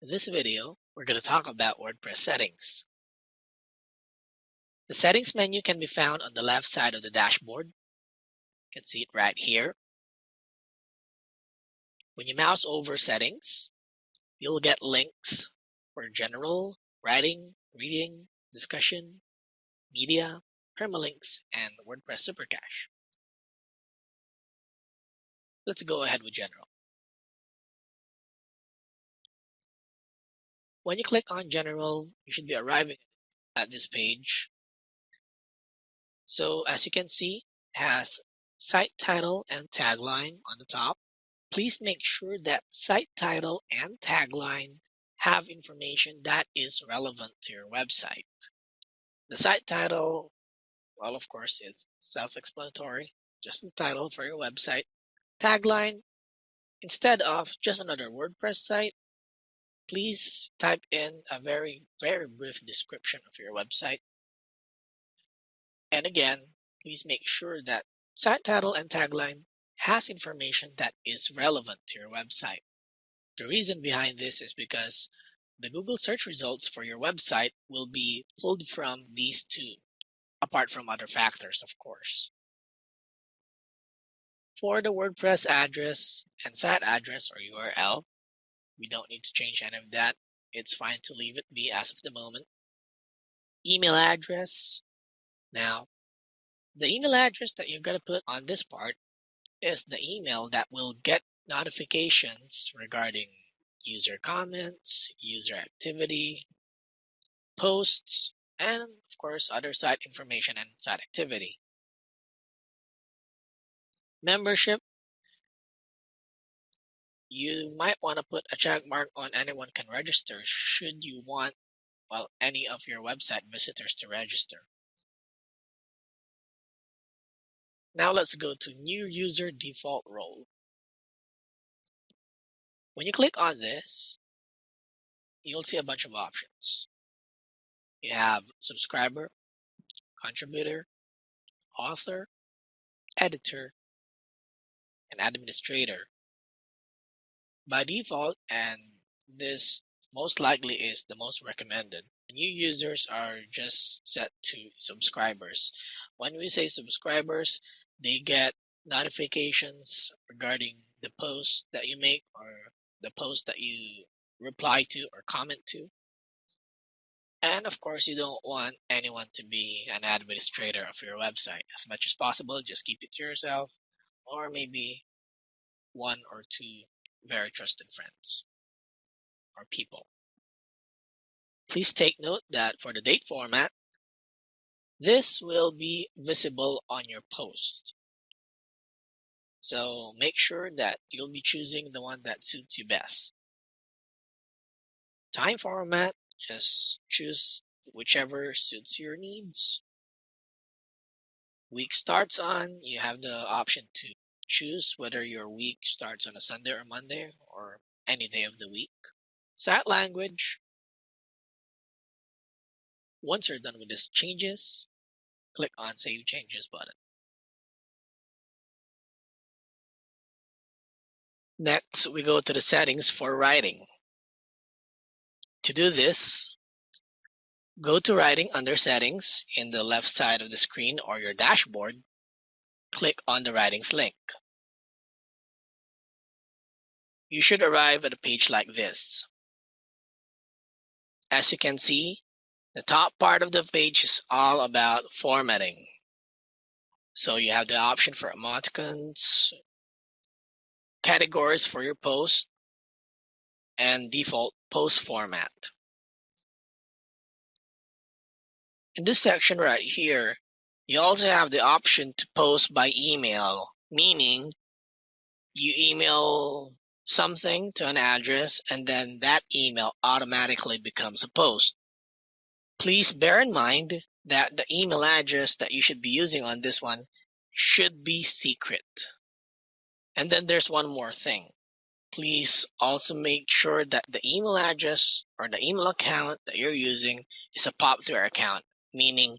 In this video, we're going to talk about WordPress settings. The settings menu can be found on the left side of the dashboard. You can see it right here. When you mouse over settings, you'll get links for general, writing, reading, discussion, media, permalinks, and WordPress Supercache. Let's go ahead with general. When you click on general, you should be arriving at this page. So as you can see, it has site title and tagline on the top. Please make sure that site title and tagline have information that is relevant to your website. The site title, well, of course, it's self-explanatory, just the title for your website. Tagline, instead of just another WordPress site, please type in a very, very brief description of your website. And again, please make sure that site title and tagline has information that is relevant to your website. The reason behind this is because the Google search results for your website will be pulled from these two, apart from other factors, of course. For the WordPress address and site address or URL, we don't need to change any of that. It's fine to leave it be as of the moment. Email address. Now, the email address that you're going to put on this part is the email that will get notifications regarding user comments, user activity, posts, and of course other site information and site activity. Membership you might want to put a check mark on anyone can register should you want well any of your website visitors to register. Now let's go to new user default role. When you click on this, you'll see a bunch of options. You have subscriber, contributor, author, editor, and administrator by default, and this most likely is the most recommended. New users are just set to subscribers. When we say subscribers, they get notifications regarding the post that you make or the post that you reply to or comment to. And of course, you don't want anyone to be an administrator of your website. As much as possible, just keep it to yourself or maybe one or two very trusted friends or people. Please take note that for the date format, this will be visible on your post. So make sure that you'll be choosing the one that suits you best. Time format, just choose whichever suits your needs. Week starts on, you have the option to choose whether your week starts on a Sunday or Monday or any day of the week. Site language. Once you're done with these changes, click on Save Changes button. Next, we go to the settings for writing. To do this, go to Writing under Settings in the left side of the screen or your dashboard click on the Writings link. You should arrive at a page like this. As you can see, the top part of the page is all about formatting. So you have the option for emoticons, categories for your post, and default post format. In this section right here, you also have the option to post by email, meaning you email something to an address and then that email automatically becomes a post. Please bear in mind that the email address that you should be using on this one should be secret. And then there's one more thing. Please also make sure that the email address or the email account that you're using is a POP3 account, meaning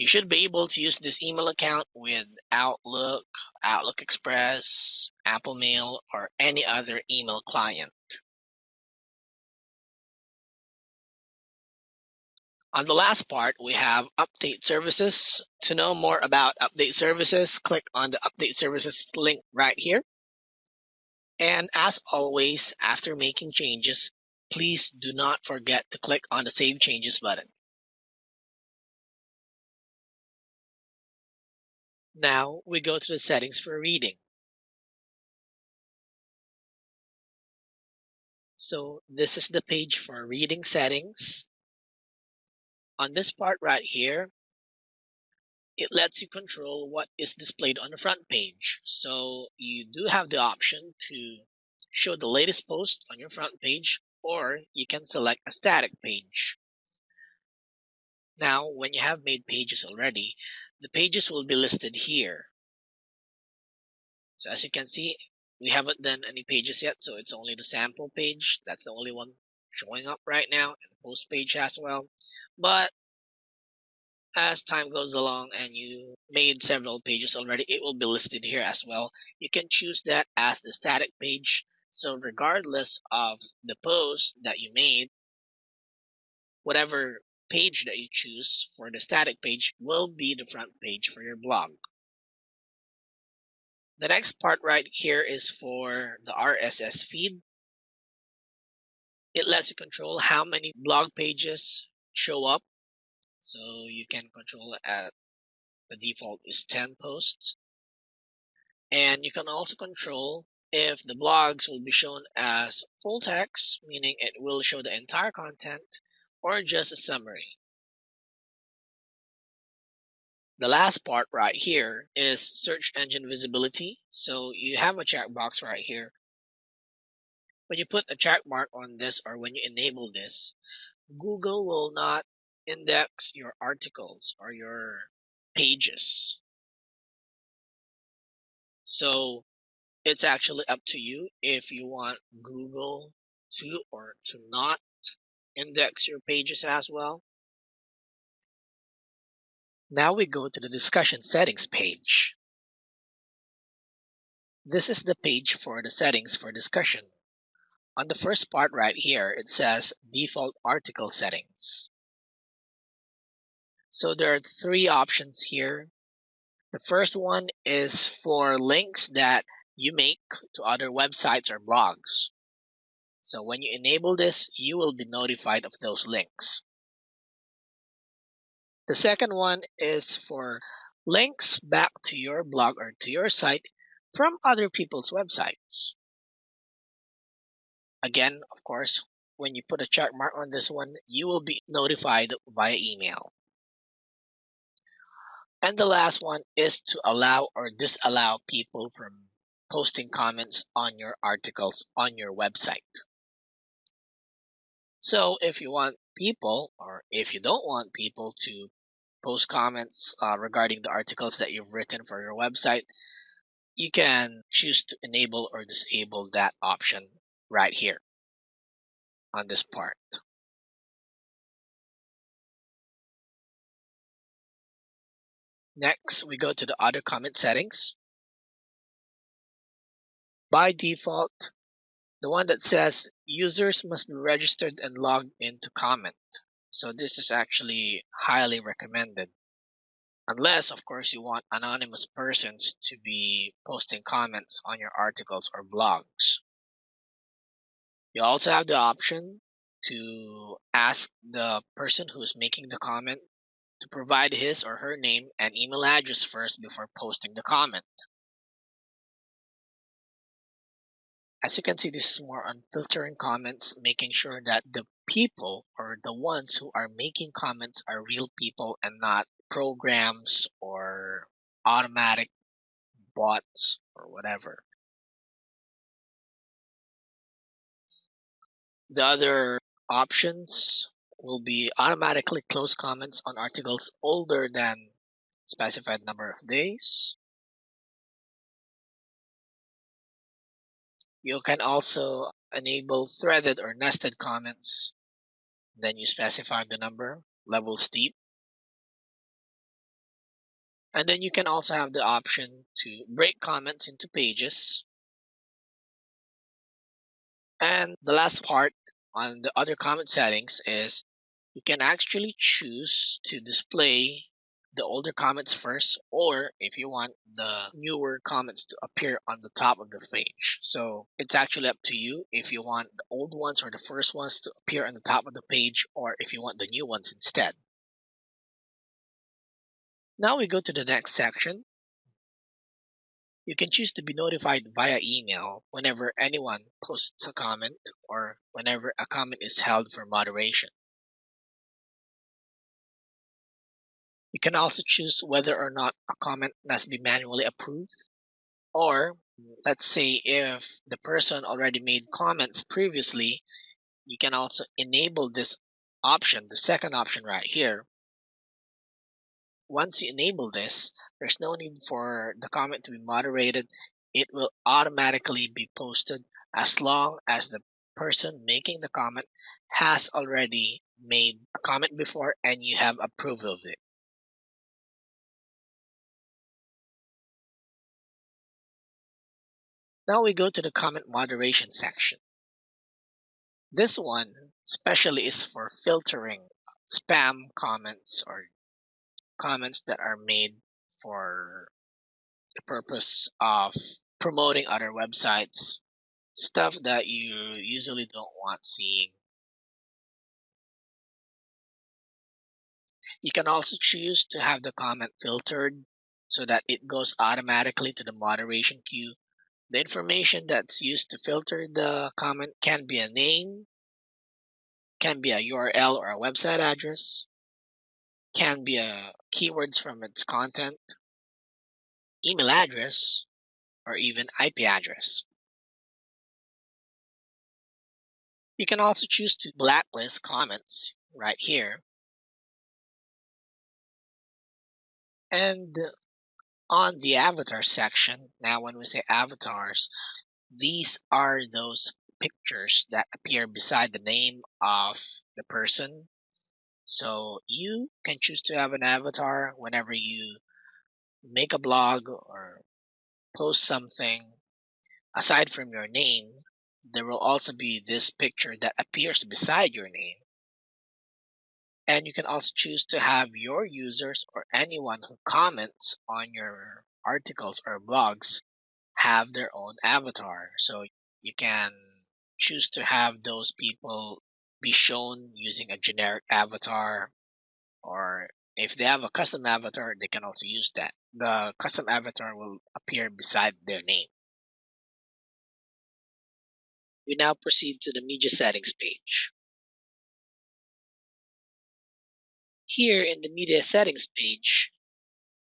you should be able to use this email account with Outlook, Outlook Express, Apple Mail, or any other email client. On the last part, we have update services. To know more about update services, click on the update services link right here. And as always, after making changes, please do not forget to click on the Save Changes button. Now we go to the settings for reading. So this is the page for reading settings. On this part right here, it lets you control what is displayed on the front page. So you do have the option to show the latest post on your front page or you can select a static page. Now, when you have made pages already, the pages will be listed here. So as you can see, we haven't done any pages yet, so it's only the sample page. That's the only one showing up right now, and the post page as well. But as time goes along and you made several pages already, it will be listed here as well. You can choose that as the static page. So regardless of the post that you made, whatever page that you choose for the static page will be the front page for your blog. The next part right here is for the RSS feed. It lets you control how many blog pages show up. So you can control at the default is 10 posts. And you can also control if the blogs will be shown as full text, meaning it will show the entire content, or just a summary. The last part right here is search engine visibility. So you have a checkbox right here. When you put a check mark on this or when you enable this, Google will not index your articles or your pages. So it's actually up to you if you want Google to or to not index your pages as well. Now we go to the discussion settings page. This is the page for the settings for discussion. On the first part right here, it says default article settings. So there are three options here. The first one is for links that you make to other websites or blogs. So when you enable this, you will be notified of those links. The second one is for links back to your blog or to your site from other people's websites. Again, of course, when you put a check mark on this one, you will be notified via email. And the last one is to allow or disallow people from posting comments on your articles on your website. So if you want people, or if you don't want people to post comments uh, regarding the articles that you've written for your website, you can choose to enable or disable that option right here on this part. Next, we go to the other comment settings. By default, the one that says users must be registered and logged in to comment. So this is actually highly recommended. Unless, of course, you want anonymous persons to be posting comments on your articles or blogs. You also have the option to ask the person who is making the comment to provide his or her name and email address first before posting the comment. As you can see, this is more on filtering comments, making sure that the people or the ones who are making comments are real people and not programs or automatic bots or whatever. The other options will be automatically close comments on articles older than specified number of days. You can also enable threaded or nested comments. Then you specify the number, levels deep. And then you can also have the option to break comments into pages. And the last part on the other comment settings is you can actually choose to display the older comments first or if you want the newer comments to appear on the top of the page. So it's actually up to you if you want the old ones or the first ones to appear on the top of the page or if you want the new ones instead. Now we go to the next section. You can choose to be notified via email whenever anyone posts a comment or whenever a comment is held for moderation. You can also choose whether or not a comment must be manually approved. Or, let's say if the person already made comments previously, you can also enable this option, the second option right here. Once you enable this, there's no need for the comment to be moderated. It will automatically be posted as long as the person making the comment has already made a comment before and you have approved of it. Now we go to the comment moderation section. This one especially is for filtering spam comments or comments that are made for the purpose of promoting other websites, stuff that you usually don't want seeing. You can also choose to have the comment filtered so that it goes automatically to the moderation queue the information that's used to filter the comment can be a name, can be a URL or a website address, can be a keywords from its content, email address, or even IP address. You can also choose to blacklist comments right here. And on the avatar section, now when we say avatars, these are those pictures that appear beside the name of the person. So you can choose to have an avatar whenever you make a blog or post something. Aside from your name, there will also be this picture that appears beside your name. And you can also choose to have your users or anyone who comments on your articles or blogs have their own avatar. So you can choose to have those people be shown using a generic avatar or if they have a custom avatar, they can also use that. The custom avatar will appear beside their name. We now proceed to the media settings page. Here in the media settings page,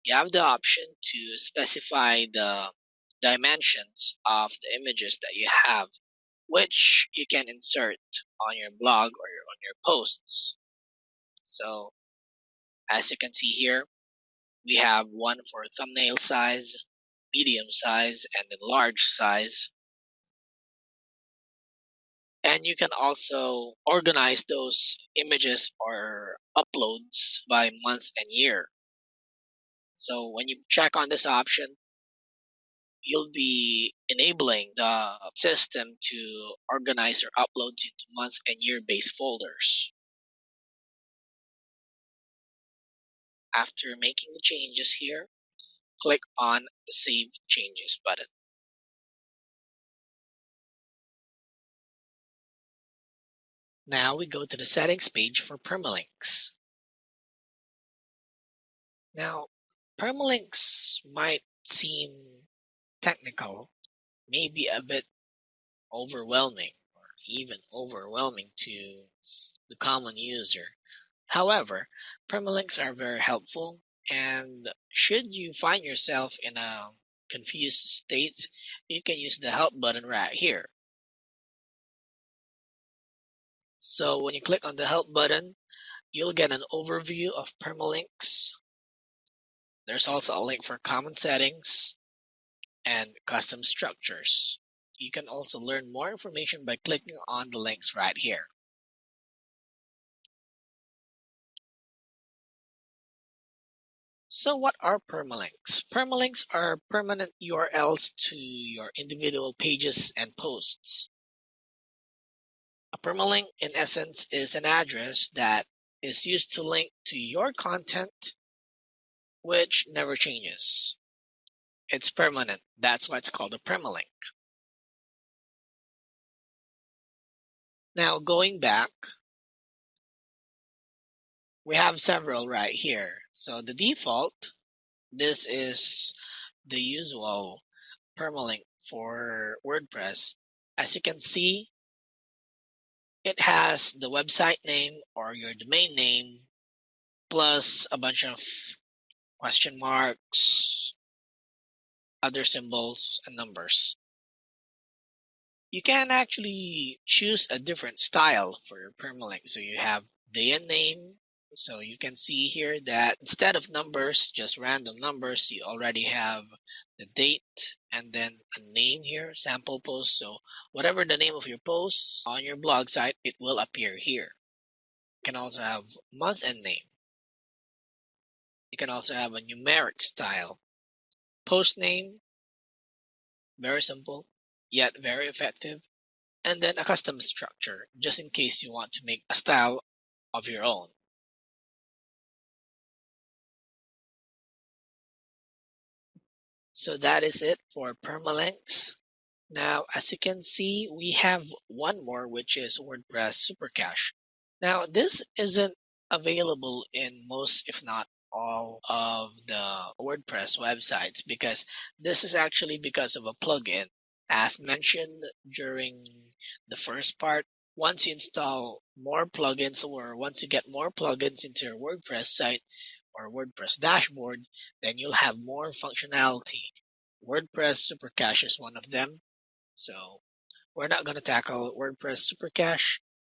you have the option to specify the dimensions of the images that you have, which you can insert on your blog or on your posts. So, as you can see here, we have one for thumbnail size, medium size, and then large size and you can also organize those images or uploads by month and year. So when you check on this option, you'll be enabling the system to organize your uploads into month and year based folders. After making the changes here, click on the Save Changes button. Now we go to the settings page for permalinks. Now, permalinks might seem technical, maybe a bit overwhelming or even overwhelming to the common user. However, permalinks are very helpful and should you find yourself in a confused state, you can use the help button right here. So when you click on the help button, you'll get an overview of permalinks. There's also a link for common settings and custom structures. You can also learn more information by clicking on the links right here. So what are permalinks? Permalinks are permanent URLs to your individual pages and posts. A permalink, in essence, is an address that is used to link to your content, which never changes. It's permanent. That's why it's called a permalink. Now, going back, we have several right here. So the default, this is the usual permalink for WordPress. As you can see, it has the website name or your domain name plus a bunch of question marks, other symbols, and numbers. You can actually choose a different style for your permalink. So you have day and name. So you can see here that instead of numbers, just random numbers, you already have the date and then a name here, sample post. So whatever the name of your post on your blog site, it will appear here. You can also have month and name. You can also have a numeric style. Post name, very simple, yet very effective. And then a custom structure, just in case you want to make a style of your own. So that is it for permalinks. Now, as you can see, we have one more, which is WordPress Supercache. Now, this isn't available in most, if not all of the WordPress websites because this is actually because of a plugin. As mentioned during the first part, once you install more plugins or once you get more plugins into your WordPress site or WordPress dashboard, then you'll have more functionality. WordPress Supercache is one of them. So we're not going to tackle WordPress Supercache.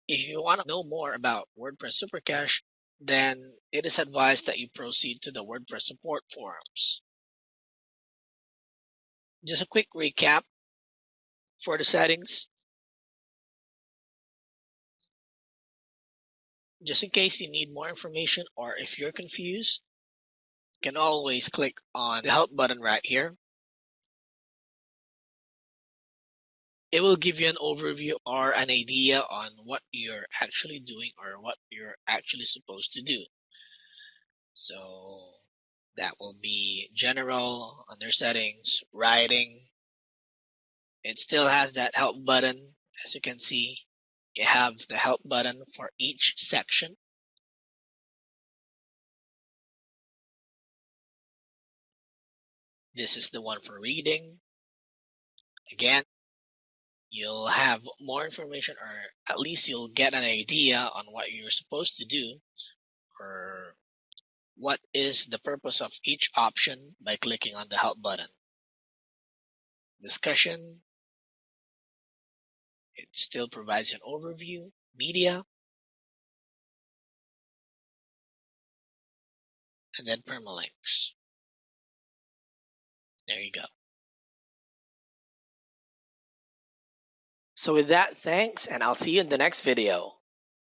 If you want to know more about WordPress Supercache, then it is advised that you proceed to the WordPress support forums. Just a quick recap for the settings. Just in case you need more information or if you're confused, you can always click on the help button right here. It will give you an overview or an idea on what you're actually doing or what you're actually supposed to do. So that will be general, under settings, writing. It still has that help button. As you can see, you have the help button for each section. This is the one for reading. Again, you'll have more information or at least you'll get an idea on what you're supposed to do or what is the purpose of each option by clicking on the help button. Discussion. It still provides an overview. Media. And then permalinks. There you go. So with that, thanks, and I'll see you in the next video.